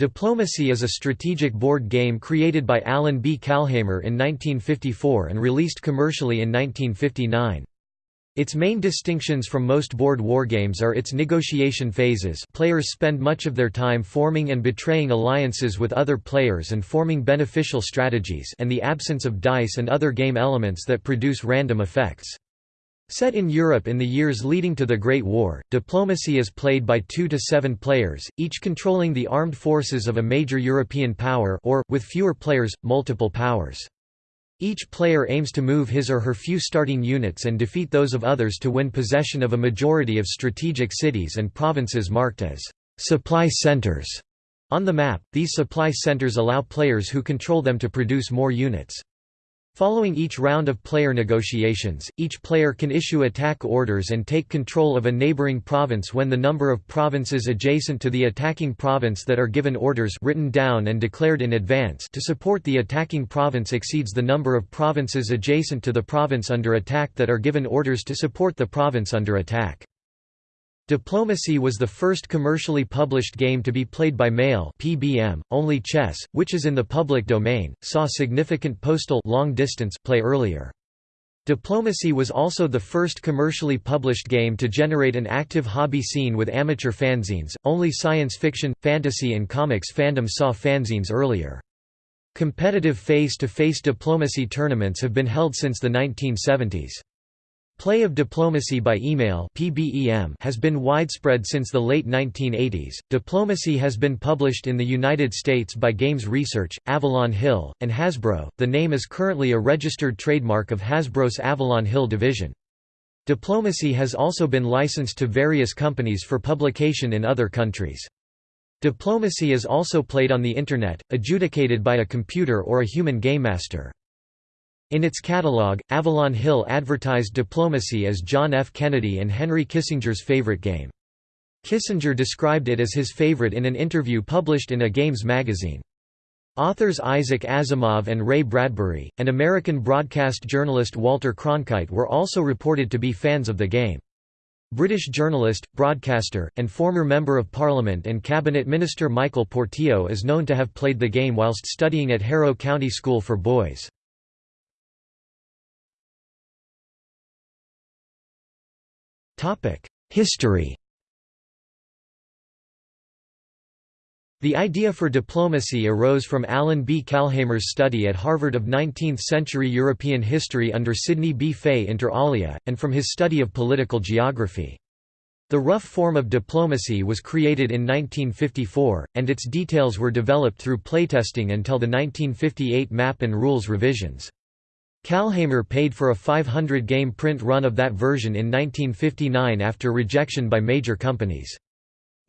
Diplomacy is a strategic board game created by Allan B. Calhamer in 1954 and released commercially in 1959. Its main distinctions from most board wargames are its negotiation phases players spend much of their time forming and betraying alliances with other players and forming beneficial strategies and the absence of dice and other game elements that produce random effects. Set in Europe in the years leading to the Great War, diplomacy is played by two to seven players, each controlling the armed forces of a major European power or, with fewer players, multiple powers. Each player aims to move his or her few starting units and defeat those of others to win possession of a majority of strategic cities and provinces marked as supply centers. On the map, these supply centers allow players who control them to produce more units. Following each round of player negotiations, each player can issue attack orders and take control of a neighboring province when the number of provinces adjacent to the attacking province that are given orders written down and declared in advance to support the attacking province exceeds the number of provinces adjacent to the province under attack that are given orders to support the province under attack. Diplomacy was the first commercially published game to be played by mail PBM. Only chess, which is in the public domain, saw significant postal long distance play earlier. Diplomacy was also the first commercially published game to generate an active hobby scene with amateur fanzines. Only science fiction, fantasy and comics fandom saw fanzines earlier. Competitive face-to-face -face diplomacy tournaments have been held since the 1970s. Play of diplomacy by email (PBEM) has been widespread since the late 1980s. Diplomacy has been published in the United States by Games Research, Avalon Hill, and Hasbro. The name is currently a registered trademark of Hasbro's Avalon Hill division. Diplomacy has also been licensed to various companies for publication in other countries. Diplomacy is also played on the Internet, adjudicated by a computer or a human game master. In its catalog, Avalon Hill advertised diplomacy as John F. Kennedy and Henry Kissinger's favorite game. Kissinger described it as his favorite in an interview published in a games magazine. Authors Isaac Asimov and Ray Bradbury, and American broadcast journalist Walter Cronkite were also reported to be fans of the game. British journalist, broadcaster, and former Member of Parliament and Cabinet Minister Michael Portillo is known to have played the game whilst studying at Harrow County School for Boys. History The idea for diplomacy arose from Allan B. Calhamer's study at Harvard of 19th-century European history under Sidney B. Fay inter alia, and from his study of political geography. The rough form of diplomacy was created in 1954, and its details were developed through playtesting until the 1958 map and rules revisions. Calhamer paid for a 500-game print run of that version in 1959 after rejection by major companies.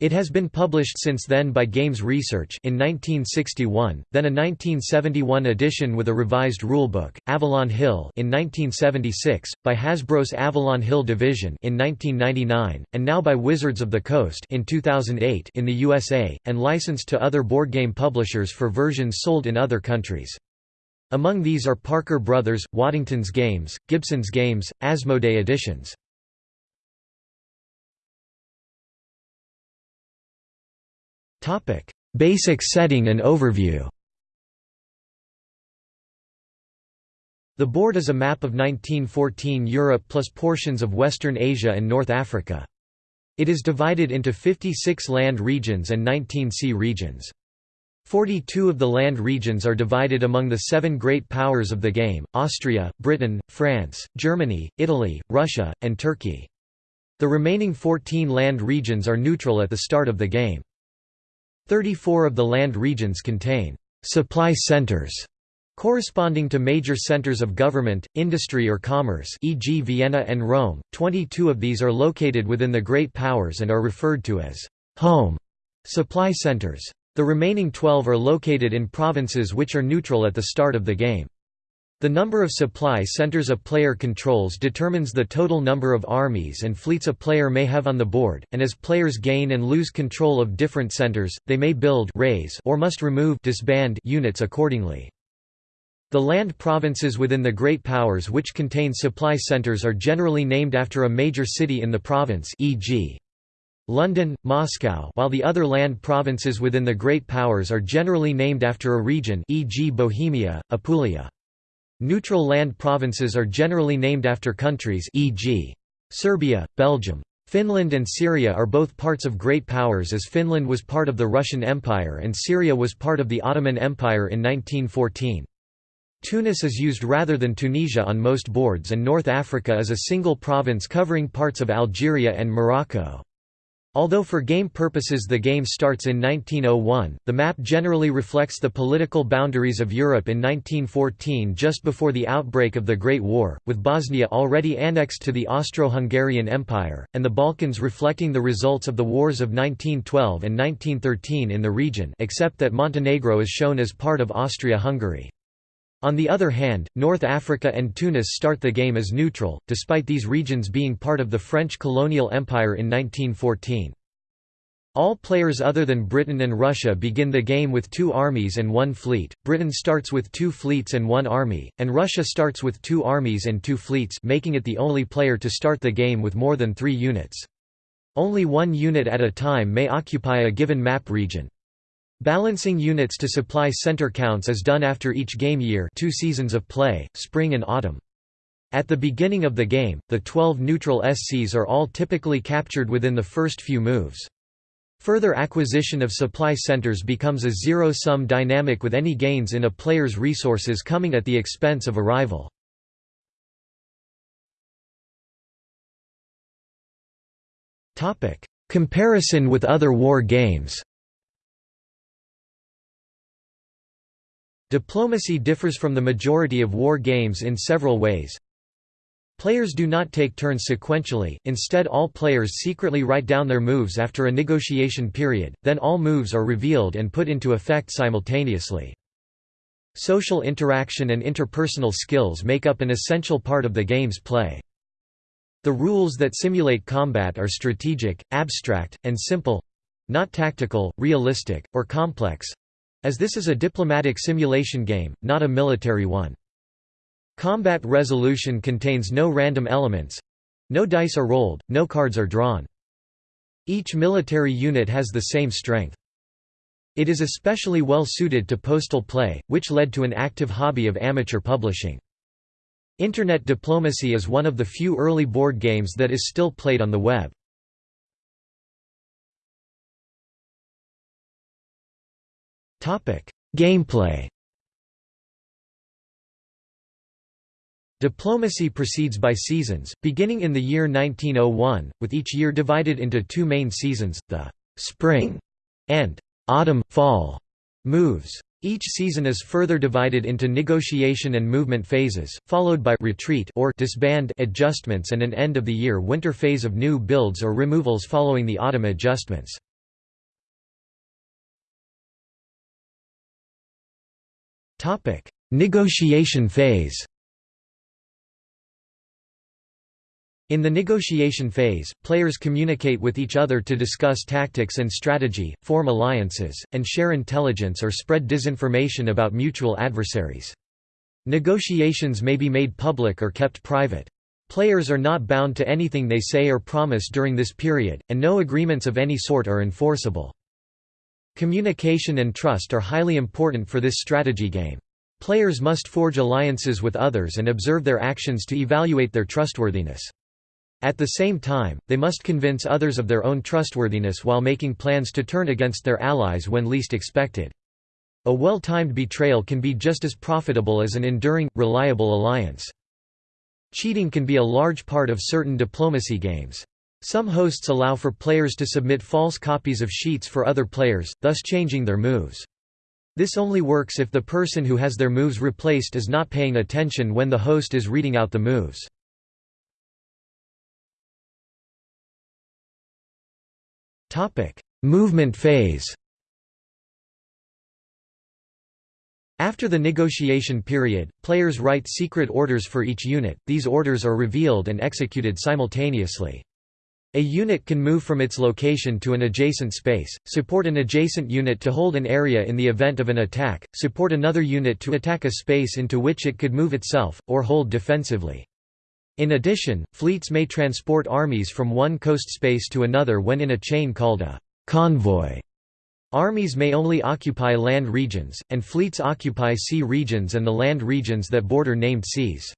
It has been published since then by Games Research in 1961, then a 1971 edition with a revised rulebook, Avalon Hill in 1976, by Hasbro's Avalon Hill division in 1999, and now by Wizards of the Coast in 2008 in the USA, and licensed to other board game publishers for versions sold in other countries. Among these are Parker Brothers, Waddington's Games, Gibson's Games, Asmodee editions. Basic setting and overview The board is a map of 1914 Europe plus portions of Western Asia and North Africa. It is divided into 56 land regions and 19 sea regions. Forty-two of the land regions are divided among the seven great powers of the game, Austria, Britain, France, Germany, Italy, Russia, and Turkey. The remaining 14 land regions are neutral at the start of the game. 34 of the land regions contain «supply centers» corresponding to major centers of government, industry or commerce e.g. Vienna and Rome, 22 of these are located within the Great Powers and are referred to as «home» supply centers. The remaining 12 are located in provinces which are neutral at the start of the game. The number of supply centers a player controls determines the total number of armies and fleets a player may have on the board, and as players gain and lose control of different centers, they may build raise or must remove disband units accordingly. The land provinces within the Great Powers which contain supply centers are generally named after a major city in the province e.g. London, Moscow while the other land provinces within the Great Powers are generally named after a region e.g. Bohemia, Apulia. Neutral land provinces are generally named after countries e.g. Serbia, Belgium. Finland and Syria are both parts of Great Powers as Finland was part of the Russian Empire and Syria was part of the Ottoman Empire in 1914. Tunis is used rather than Tunisia on most boards and North Africa is a single province covering parts of Algeria and Morocco. Although for game purposes the game starts in 1901, the map generally reflects the political boundaries of Europe in 1914 just before the outbreak of the Great War, with Bosnia already annexed to the Austro-Hungarian Empire, and the Balkans reflecting the results of the wars of 1912 and 1913 in the region except that Montenegro is shown as part of Austria-Hungary. On the other hand, North Africa and Tunis start the game as neutral, despite these regions being part of the French colonial empire in 1914. All players other than Britain and Russia begin the game with two armies and one fleet, Britain starts with two fleets and one army, and Russia starts with two armies and two fleets making it the only player to start the game with more than three units. Only one unit at a time may occupy a given map region. Balancing units to supply center counts is done after each game year two seasons of play, spring and autumn. At the beginning of the game, the 12 neutral SCs are all typically captured within the first few moves. Further acquisition of supply centers becomes a zero-sum dynamic with any gains in a player's resources coming at the expense of a rival. Comparison with other war games Diplomacy differs from the majority of war games in several ways. Players do not take turns sequentially, instead all players secretly write down their moves after a negotiation period, then all moves are revealed and put into effect simultaneously. Social interaction and interpersonal skills make up an essential part of the game's play. The rules that simulate combat are strategic, abstract, and simple—not tactical, realistic, or complex, as this is a diplomatic simulation game, not a military one. Combat resolution contains no random elements. No dice are rolled, no cards are drawn. Each military unit has the same strength. It is especially well suited to postal play, which led to an active hobby of amateur publishing. Internet diplomacy is one of the few early board games that is still played on the web. Gameplay Diplomacy proceeds by seasons, beginning in the year 1901, with each year divided into two main seasons, the «spring» and «autumn-fall» moves. Each season is further divided into negotiation and movement phases, followed by retreat or disband adjustments and an end-of-the-year winter phase of new builds or removals following the autumn adjustments. Negotiation phase In the negotiation phase, players communicate with each other to discuss tactics and strategy, form alliances, and share intelligence or spread disinformation about mutual adversaries. Negotiations may be made public or kept private. Players are not bound to anything they say or promise during this period, and no agreements of any sort are enforceable. Communication and trust are highly important for this strategy game. Players must forge alliances with others and observe their actions to evaluate their trustworthiness. At the same time, they must convince others of their own trustworthiness while making plans to turn against their allies when least expected. A well-timed betrayal can be just as profitable as an enduring, reliable alliance. Cheating can be a large part of certain diplomacy games. Some hosts allow for players to submit false copies of sheets for other players, thus changing their moves. This only works if the person who has their moves replaced is not paying attention when the host is reading out the moves. Movement phase After the negotiation period, players write secret orders for each unit, these orders are revealed and executed simultaneously. A unit can move from its location to an adjacent space, support an adjacent unit to hold an area in the event of an attack, support another unit to attack a space into which it could move itself, or hold defensively. In addition, fleets may transport armies from one coast space to another when in a chain called a convoy. Armies may only occupy land regions, and fleets occupy sea regions and the land regions that border named seas.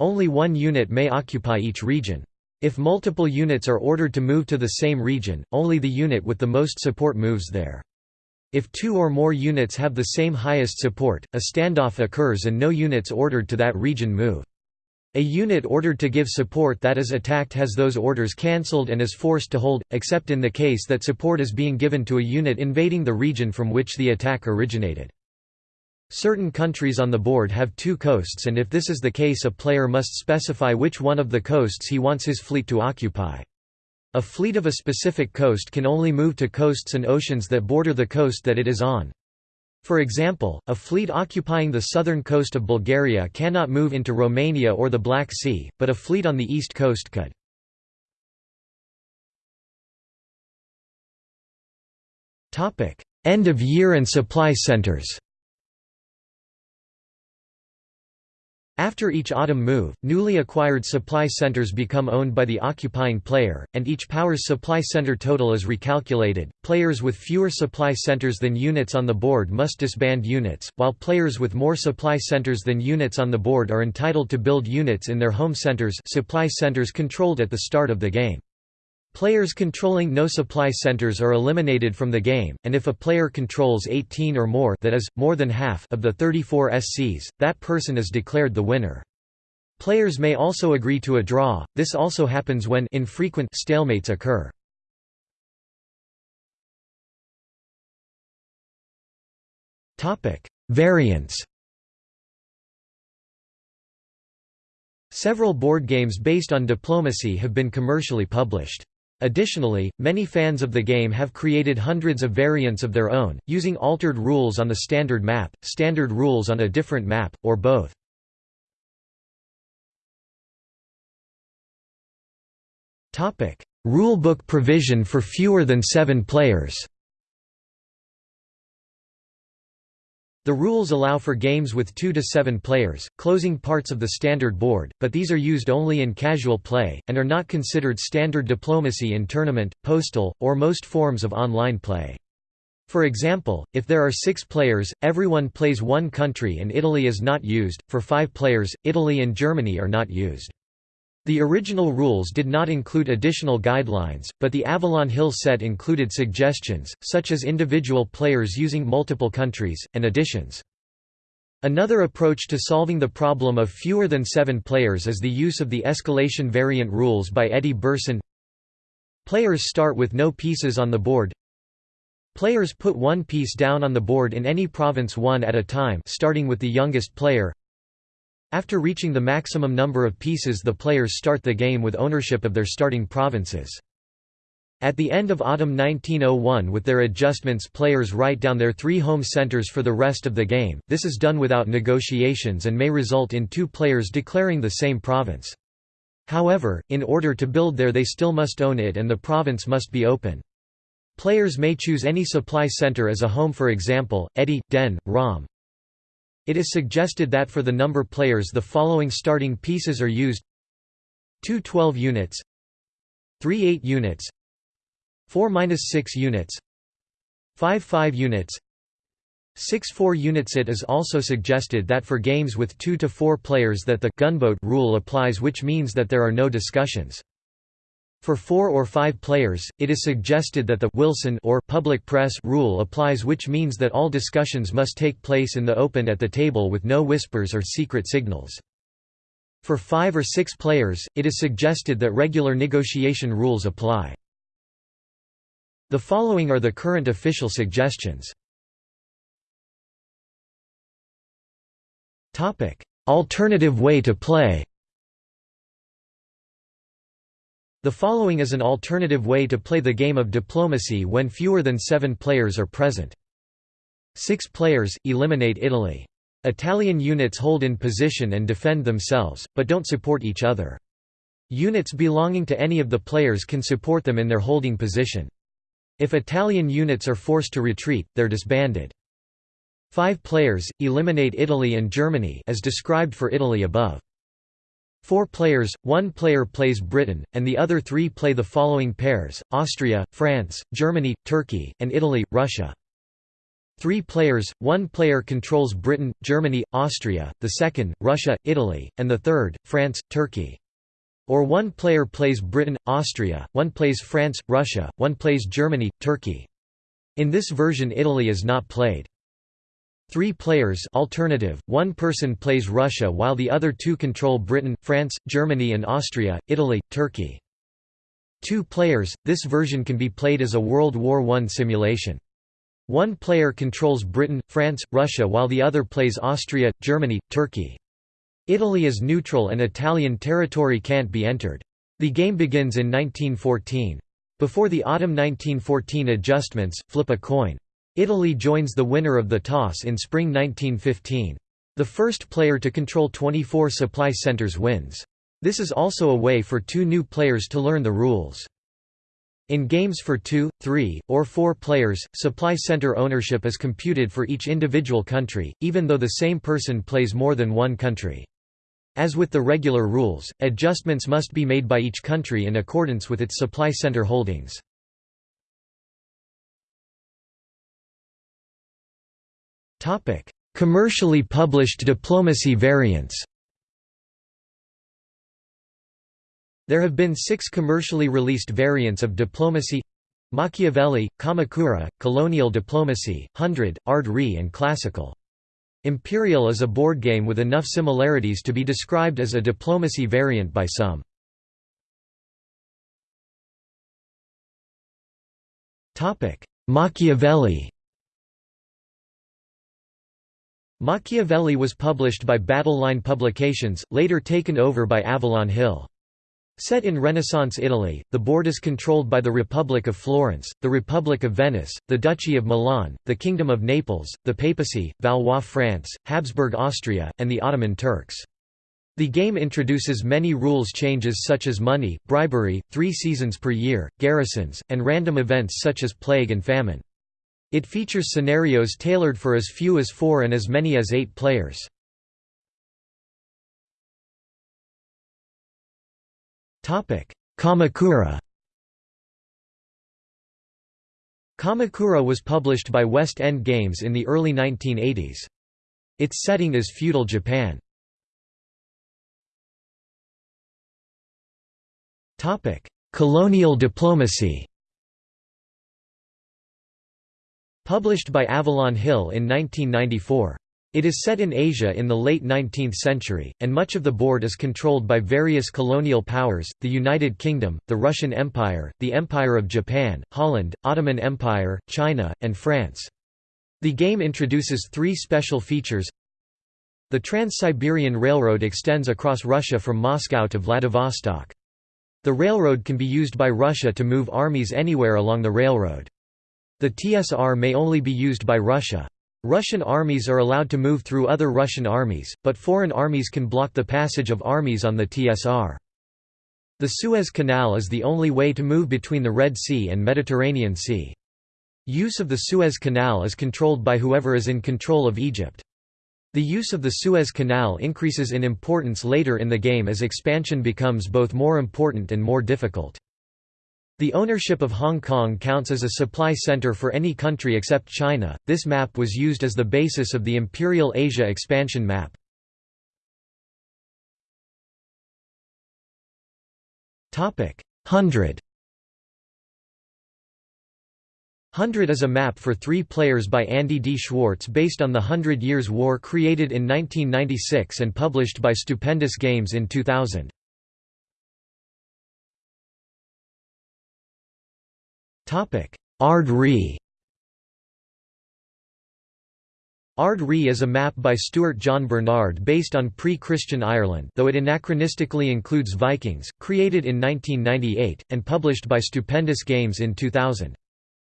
Only one unit may occupy each region. If multiple units are ordered to move to the same region, only the unit with the most support moves there. If two or more units have the same highest support, a standoff occurs and no units ordered to that region move. A unit ordered to give support that is attacked has those orders cancelled and is forced to hold, except in the case that support is being given to a unit invading the region from which the attack originated. Certain countries on the board have two coasts and if this is the case a player must specify which one of the coasts he wants his fleet to occupy. A fleet of a specific coast can only move to coasts and oceans that border the coast that it is on. For example, a fleet occupying the southern coast of Bulgaria cannot move into Romania or the Black Sea, but a fleet on the east coast could. End of year and supply centers After each autumn move, newly acquired supply centers become owned by the occupying player, and each power's supply center total is recalculated. Players with fewer supply centers than units on the board must disband units, while players with more supply centers than units on the board are entitled to build units in their home centers, supply centers controlled at the start of the game. Players controlling no supply centers are eliminated from the game, and if a player controls 18 or more that is, more than half of the 34 SCs, that person is declared the winner. Players may also agree to a draw, this also happens when infrequent stalemates occur. Variants Several board games based on diplomacy have been commercially published. Additionally, many fans of the game have created hundreds of variants of their own, using altered rules on the standard map, standard rules on a different map, or both. Rulebook provision for fewer than seven players The rules allow for games with 2 to 7 players, closing parts of the standard board, but these are used only in casual play, and are not considered standard diplomacy in tournament, postal, or most forms of online play. For example, if there are six players, everyone plays one country and Italy is not used, for five players, Italy and Germany are not used. The original rules did not include additional guidelines, but the Avalon Hill set included suggestions, such as individual players using multiple countries, and additions. Another approach to solving the problem of fewer than seven players is the use of the escalation variant rules by Edi Birsan. Players start with no pieces on the board. Players put one piece down on the board in any province one at a time starting with the youngest player. After reaching the maximum number of pieces the players start the game with ownership of their starting provinces. At the end of autumn 1901 with their adjustments players write down their three home centers for the rest of the game, this is done without negotiations and may result in two players declaring the same province. However, in order to build there they still must own it and the province must be open. Players may choose any supply center as a home for example, Eddie, Den, Rom, it is suggested that for the number players the following starting pieces are used. 2 12 units. 3 8 units. 4 6 units. 5 5 units. 6 4 units. It is also suggested that for games with 2 to 4 players that the gunboat rule applies which means that there are no discussions. For four or five players, it is suggested that the Wilson or public press rule applies which means that all discussions must take place in the open at the table with no whispers or secret signals. For five or six players, it is suggested that regular negotiation rules apply. The following are the current official suggestions. Alternative way to play The following is an alternative way to play the game of diplomacy when fewer than seven players are present. Six players, eliminate Italy. Italian units hold in position and defend themselves, but don't support each other. Units belonging to any of the players can support them in their holding position. If Italian units are forced to retreat, they're disbanded. Five players, eliminate Italy and Germany as described for Italy above. Four players, one player plays Britain, and the other three play the following pairs, Austria, France, Germany, Turkey, and Italy, Russia. Three players, one player controls Britain, Germany, Austria, the second, Russia, Italy, and the third, France, Turkey. Or one player plays Britain, Austria, one plays France, Russia, one plays Germany, Turkey. In this version Italy is not played. Three players alternative, one person plays Russia while the other two control Britain, France, Germany and Austria, Italy, Turkey. Two players, this version can be played as a World War I simulation. One player controls Britain, France, Russia while the other plays Austria, Germany, Turkey. Italy is neutral and Italian territory can't be entered. The game begins in 1914. Before the autumn 1914 adjustments, flip a coin. Italy joins the winner of the toss in spring 1915. The first player to control 24 supply centers wins. This is also a way for two new players to learn the rules. In games for two, three, or four players, supply center ownership is computed for each individual country, even though the same person plays more than one country. As with the regular rules, adjustments must be made by each country in accordance with its supply center holdings. Commercially published diplomacy variants. There have been six commercially released variants of diplomacy Machiavelli, Kamakura, Colonial Diplomacy, Hundred, Ard Righ and Classical. Imperial is a board game with enough similarities to be described as a diplomacy variant by some. Machiavelli Machiavelli was published by Battleline Publications, later taken over by Avalon Hill. Set in Renaissance Italy, the board is controlled by the Republic of Florence, the Republic of Venice, the Duchy of Milan, the Kingdom of Naples, the Papacy, Valois France, Habsburg Austria, and the Ottoman Turks. The game introduces many rules changes such as money, bribery, three seasons per year, garrisons, and random events such as plague and famine. It features scenarios tailored for as few as four and as many as eight players. Kamakura Kamakura was published by West End Games in the early 1980s. Its setting is feudal Japan. Colonial diplomacy Published by Avalon Hill in 1994. It is set in Asia in the late 19th century, and much of the board is controlled by various colonial powers, the United Kingdom, the Russian Empire, the Empire of Japan, Holland, Ottoman Empire, China, and France. The game introduces three special features The Trans-Siberian Railroad extends across Russia from Moscow to Vladivostok. The railroad can be used by Russia to move armies anywhere along the railroad. The TSR may only be used by Russia. Russian armies are allowed to move through other Russian armies, but foreign armies can block the passage of armies on the TSR. The Suez Canal is the only way to move between the Red Sea and Mediterranean Sea. Use of the Suez Canal is controlled by whoever is in control of Egypt. The use of the Suez Canal increases in importance later in the game as expansion becomes both more important and more difficult. The ownership of Hong Kong counts as a supply center for any country except China. This map was used as the basis of the Imperial Asia expansion map. Topic: 100. Hundred is a map for three players by Andy D. Schwarz based on the Hundred Years' War created in 1996 and published by Stupendous Games in 2000. Ard Righ Ard Righ is a map by Stuart John Bernard based on pre-Christian Ireland though it anachronistically includes Vikings, created in 1998, and published by Stupendous Games in 2000.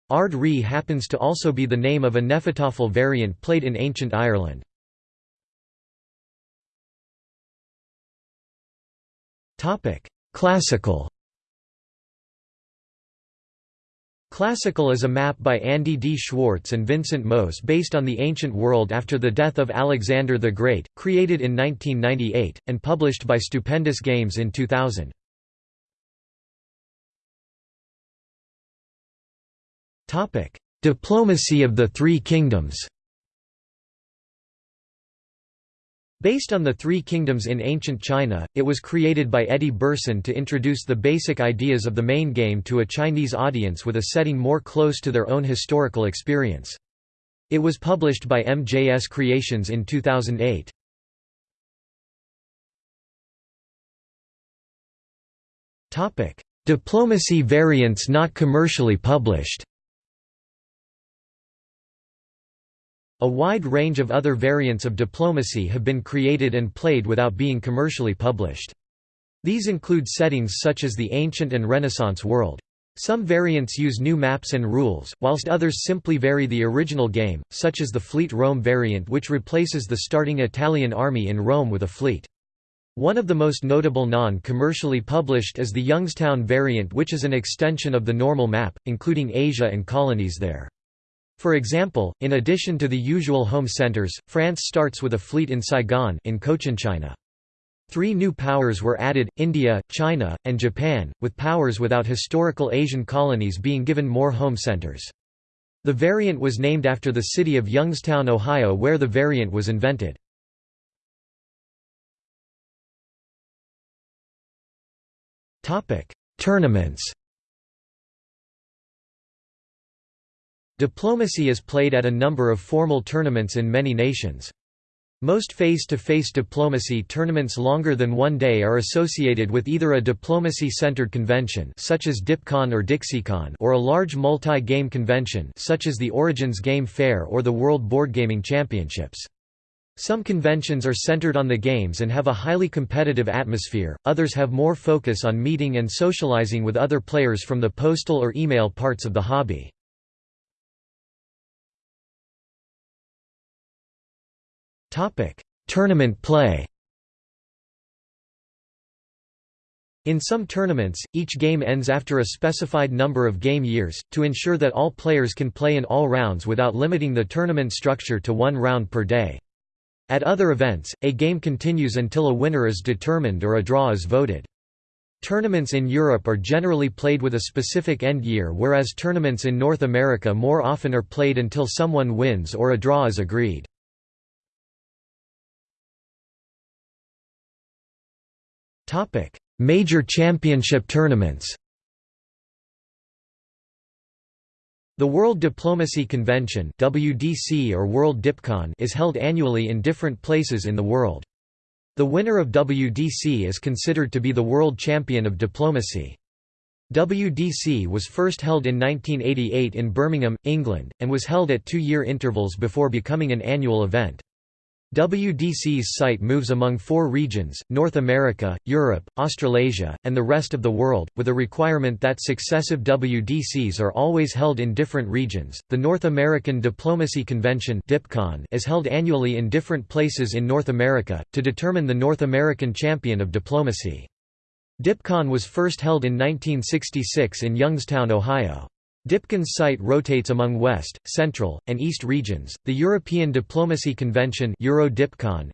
Ard Righ happens to also be the name of a hnefatafl variant played in ancient Ireland. Classical Classical is a map by Andy D. Schwarz and Vincent Mose based on the ancient world after the death of Alexander the Great, created in 1998, and published by Stupendous Games in 2000. Diplomacy of the Three Kingdoms Based on the Three Kingdoms in ancient China, it was created by Edi Birsan to introduce the basic ideas of the main game to a Chinese audience with a setting more close to their own historical experience. It was published by MJS Creations in 2008. Diplomacy variants not commercially published A wide range of other variants of diplomacy have been created and played without being commercially published. These include settings such as the ancient and Renaissance world. Some variants use new maps and rules, whilst others simply vary the original game, such as the Fleet Rome variant which replaces the starting Italian army in Rome with a fleet. One of the most notable non-commercially published is the Youngstown variant which is an extension of the normal map, including Asia and colonies there. For example, in addition to the usual home centers, France starts with a fleet in Saigon in Cochinchina. Three new powers were added, India, China, and Japan, with powers without historical Asian colonies being given more home centers. The variant was named after the city of Youngstown, Ohio where the variant was invented. Tournaments Diplomacy is played at a number of formal tournaments in many nations. Most face-to-face -face diplomacy tournaments longer than one day are associated with either a diplomacy-centered convention such as DipCon or DixieCon or a large multi-game convention such as the Origins Game Fair or the World Board Gaming Championships. Some conventions are centered on the games and have a highly competitive atmosphere, others have more focus on meeting and socializing with other players from the postal or email parts of the hobby. Topic: Tournament play. In some tournaments, each game ends after a specified number of game years, to ensure that all players can play in all rounds without limiting the tournament structure to one round per day. At other events, a game continues until a winner is determined or a draw is voted. Tournaments in Europe are generally played with a specific end year whereas tournaments in North America more often are played until someone wins or a draw is agreed. Topic: Major championship tournaments. The World Diplomacy Convention (WDC or World DipCon) is held annually in different places in the world. The winner of WDC is considered to be the world champion of diplomacy. WDC was first held in 1988 in Birmingham, England, and was held at two-year intervals before becoming an annual event. WDC's site moves among four regions, North America, Europe, Australasia, and the rest of the world, with a requirement that successive WDCs are always held in different regions. The North American Diplomacy Convention is held annually in different places in North America, to determine the North American champion of diplomacy. DipCon was first held in 1966 in Youngstown, Ohio. DipCon's site rotates among West, Central, and East regions. The European Diplomacy Convention Euro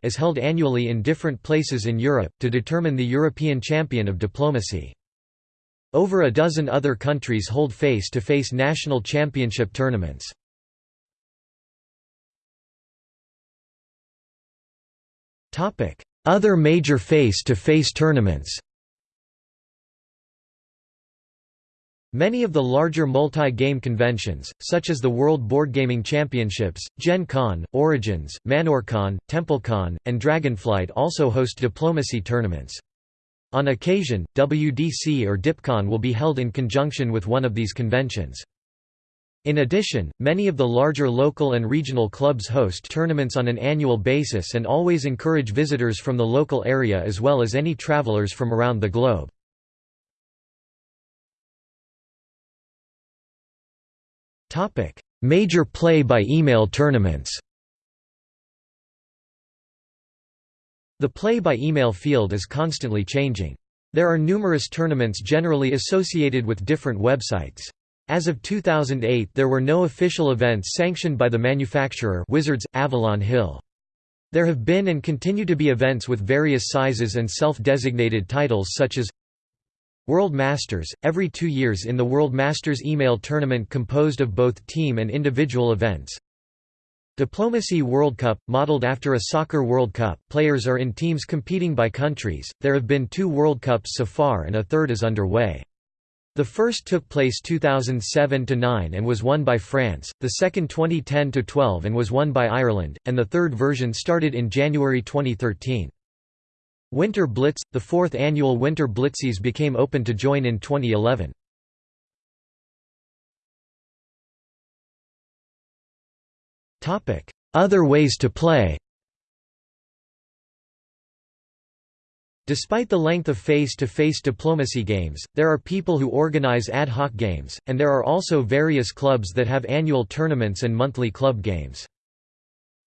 is held annually in different places in Europe, to determine the European champion of diplomacy. Over a dozen other countries hold face-to-face -face national championship tournaments. Other major face-to-face -face tournaments Many of the larger multi-game conventions, such as the World Boardgaming Championships, Gen Con, Origins, ManorCon, TempleCon, and Dragonflight also host diplomacy tournaments. On occasion, WDC or DipCon will be held in conjunction with one of these conventions. In addition, many of the larger local and regional clubs host tournaments on an annual basis and always encourage visitors from the local area as well as any travelers from around the globe. Major play-by-email tournaments The play-by-email field is constantly changing. There are numerous tournaments generally associated with different websites. As of 2008 there were no official events sanctioned by the manufacturer Wizards, Avalon Hill. There have been and continue to be events with various sizes and self-designated titles such as World Masters, every two years in the World Masters email tournament composed of both team and individual events. Diplomacy World Cup, modeled after a soccer World Cup, players are in teams competing by countries, there have been two World Cups so far and a third is underway. The first took place 2007–9 and was won by France, the second 2010–12 and was won by Ireland, and the third version started in January 2013. Winter Blitz – The fourth annual Winter Blitzies became open to join in 2011. Other ways to play Despite the length of face-to-face -face diplomacy games, there are people who organize ad hoc games, and there are also various clubs that have annual tournaments and monthly club games.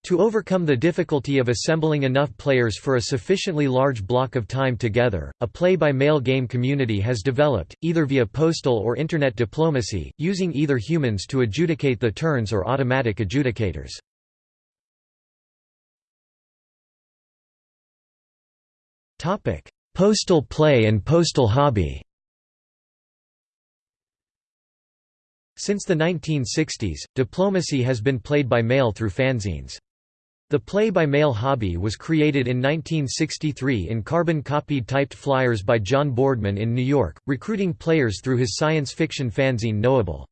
To overcome the difficulty of assembling enough players for a sufficiently large block of time together, a play-by-mail game community has developed, either via postal or internet diplomacy, using either humans to adjudicate the turns or automatic adjudicators. Postal play and postal hobby Since the 1960s, diplomacy has been played by mail through fanzines. The play-by-mail hobby was created in 1963 in carbon-copied typed flyers by John Boardman in New York, recruiting players through his science fiction fanzine Knowable.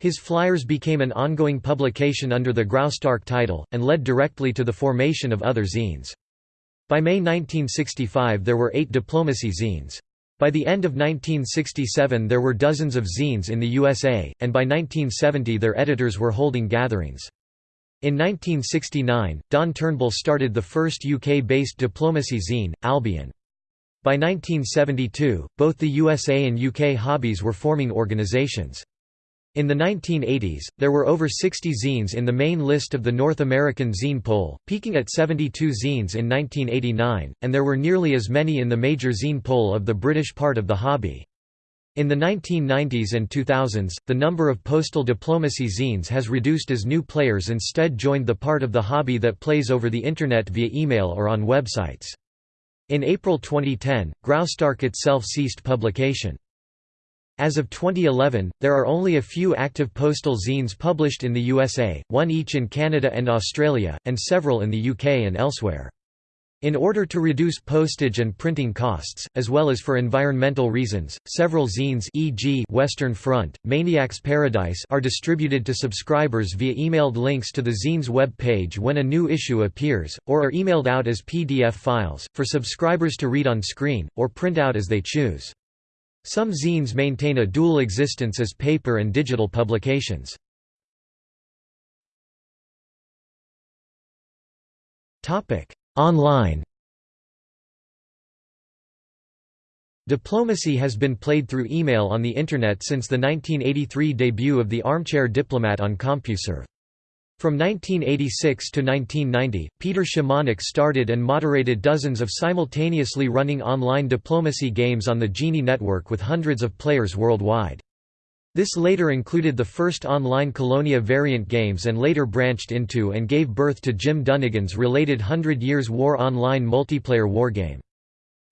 His flyers became an ongoing publication under the Graustark title, and led directly to the formation of other zines. By May 1965 there were eight diplomacy zines. By the end of 1967 there were dozens of zines in the USA, and by 1970 their editors were holding gatherings. In 1969, Don Turnbull started the first UK-based diplomacy zine, Albion. By 1972, both the USA and UK hobbies were forming organisations. In the 1980s, there were over 60 zines in the main list of the North American zine poll, peaking at 72 zines in 1989, and there were nearly as many in the major zine poll of the British part of the hobby. In the 1990s and 2000s, the number of postal diplomacy zines has reduced as new players instead joined the part of the hobby that plays over the Internet via email or on websites. In April 2010, Graustark itself ceased publication. As of 2011, there are only a few active postal zines published in the USA, one each in Canada and Australia, and several in the UK and elsewhere. In order to reduce postage and printing costs, as well as for environmental reasons, several zines e.g. Western Front, Maniac's Paradise are distributed to subscribers via emailed links to the zine's web page when a new issue appears, or are emailed out as PDF files, for subscribers to read on screen, or print out as they choose. Some zines maintain a dual existence as paper and digital publications. Topic Online Diplomacy has been played through email on the Internet since the 1983 debut of the Armchair Diplomat on CompuServe. From 1986 to 1990, Peter Szymanek started and moderated dozens of simultaneously running online diplomacy games on the Genie network with hundreds of players worldwide. This later included the first online Colonia variant games and later branched into and gave birth to Jim Dunnigan's related Hundred Years' War online multiplayer wargame.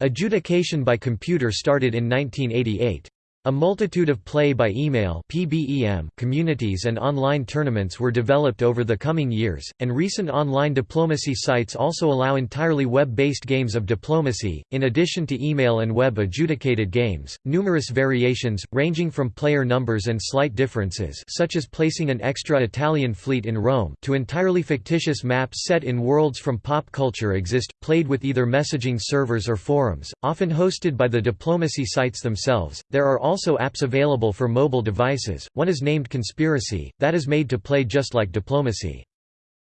Adjudication by computer started in 1988. A multitude of play-by-email PBEM communities and online tournaments were developed over the coming years, and recent online diplomacy sites also allow entirely web-based games of diplomacy, in addition to email and web-adjudicated games. Numerous variations, ranging from player numbers and slight differences such as placing an extra Italian fleet in Rome to entirely fictitious maps set in worlds from pop culture exist, played with either messaging servers or forums, often hosted by the diplomacy sites themselves. There are also apps available for mobile devices, one is named Conspiracy, that is made to play just like Diplomacy.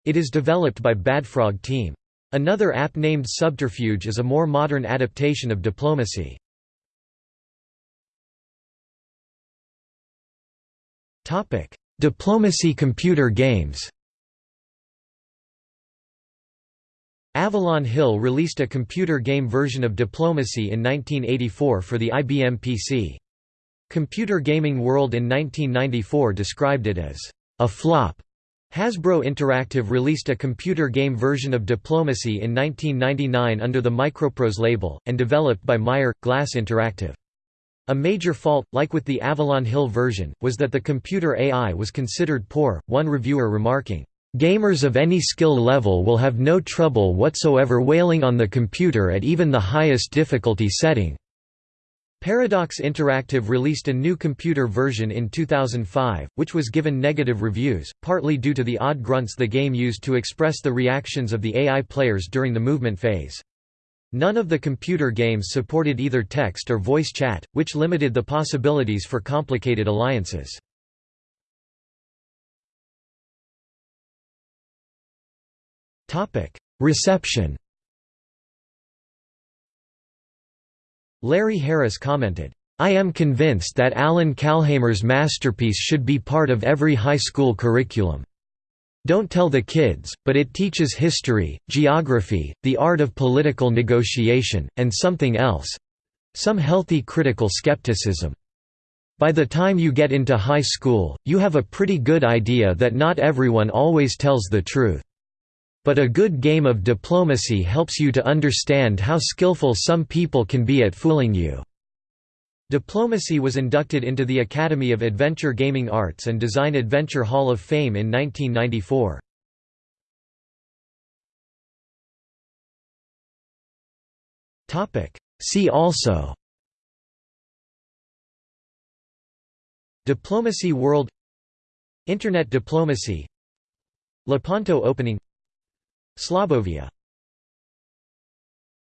It is developed by Badfrog Team. Another app named Subterfuge is a more modern adaptation of Diplomacy. Diplomacy computer games Avalon Hill released a computer game version of Diplomacy in 1984 for the IBM PC. Computer Gaming World in 1994 described it as a flop. Hasbro Interactive released a computer game version of Diplomacy in 1999 under the Microprose label, and developed by Meyer, Glass Interactive. A major fault, like with the Avalon Hill version, was that the computer AI was considered poor, one reviewer remarking, "...gamers of any skill level will have no trouble whatsoever whaling on the computer at even the highest difficulty setting." Paradox Interactive released a new computer version in 2005, which was given negative reviews, partly due to the odd grunts the game used to express the reactions of the AI players during the movement phase. None of the computer games supported either text or voice chat, which limited the possibilities for complicated alliances. Reception Larry Harris commented, I am convinced that Allan Calhamer's masterpiece should be part of every high school curriculum. Don't tell the kids, but it teaches history, geography, the art of political negotiation, and something else—some healthy critical skepticism. By the time you get into high school, you have a pretty good idea that not everyone always tells the truth. But a good game of diplomacy helps you to understand how skillful some people can be at fooling you. Diplomacy was inducted into the Academy of Adventure Gaming Arts and Design Adventure Hall of Fame in 1994. See also Diplomacy World Internet diplomacy Lepanto opening Slobovia